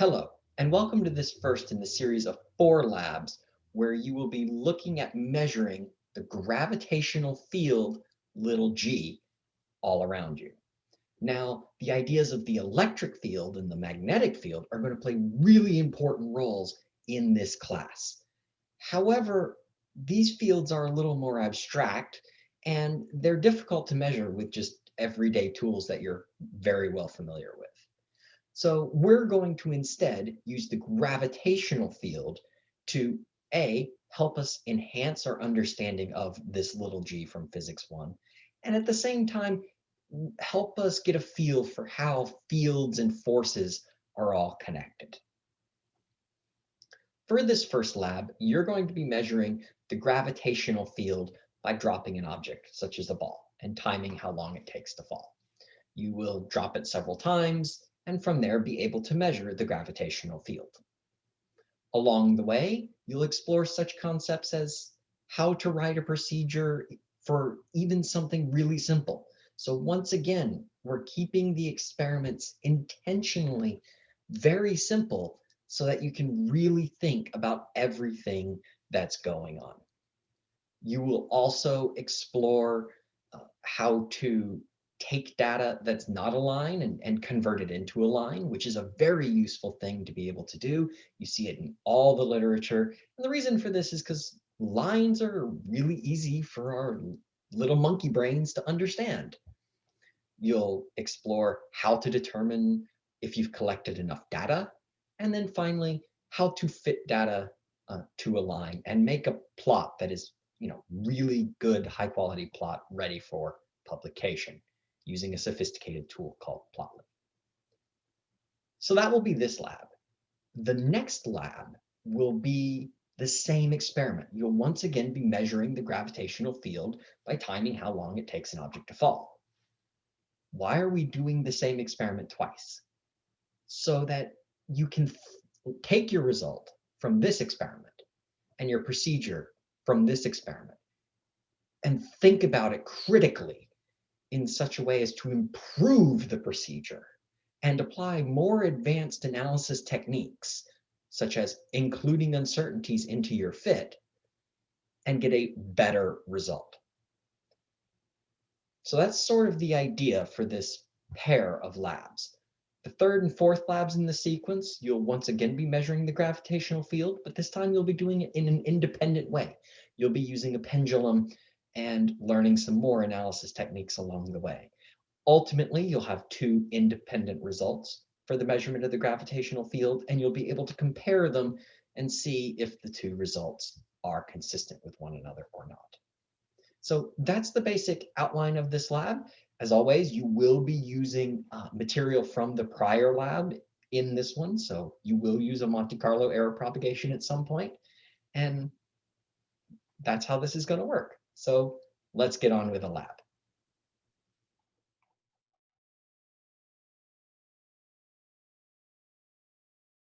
Hello, and welcome to this first in the series of four labs where you will be looking at measuring the gravitational field, little g, all around you. Now, the ideas of the electric field and the magnetic field are going to play really important roles in this class. However, these fields are a little more abstract and they're difficult to measure with just everyday tools that you're very well familiar with. So we're going to instead use the gravitational field to A, help us enhance our understanding of this little g from physics one, and at the same time, help us get a feel for how fields and forces are all connected. For this first lab, you're going to be measuring the gravitational field by dropping an object, such as a ball, and timing how long it takes to fall. You will drop it several times, and from there be able to measure the gravitational field. Along the way, you'll explore such concepts as how to write a procedure for even something really simple. So once again, we're keeping the experiments intentionally very simple so that you can really think about everything that's going on. You will also explore uh, how to take data that's not a line and, and convert it into a line, which is a very useful thing to be able to do. You see it in all the literature. And the reason for this is because lines are really easy for our little monkey brains to understand. You'll explore how to determine if you've collected enough data. And then finally, how to fit data uh, to a line and make a plot that is you know, really good high quality plot ready for publication using a sophisticated tool called Plotly. So that will be this lab. The next lab will be the same experiment. You'll once again be measuring the gravitational field by timing how long it takes an object to fall. Why are we doing the same experiment twice? So that you can take your result from this experiment and your procedure from this experiment and think about it critically in such a way as to improve the procedure and apply more advanced analysis techniques, such as including uncertainties into your fit, and get a better result. So that's sort of the idea for this pair of labs. The third and fourth labs in the sequence, you'll once again be measuring the gravitational field, but this time you'll be doing it in an independent way. You'll be using a pendulum and learning some more analysis techniques along the way. Ultimately, you'll have two independent results for the measurement of the gravitational field, and you'll be able to compare them and see if the two results are consistent with one another or not. So that's the basic outline of this lab. As always, you will be using uh, material from the prior lab in this one. So you will use a Monte Carlo error propagation at some point, And that's how this is going to work. So let's get on with the lab.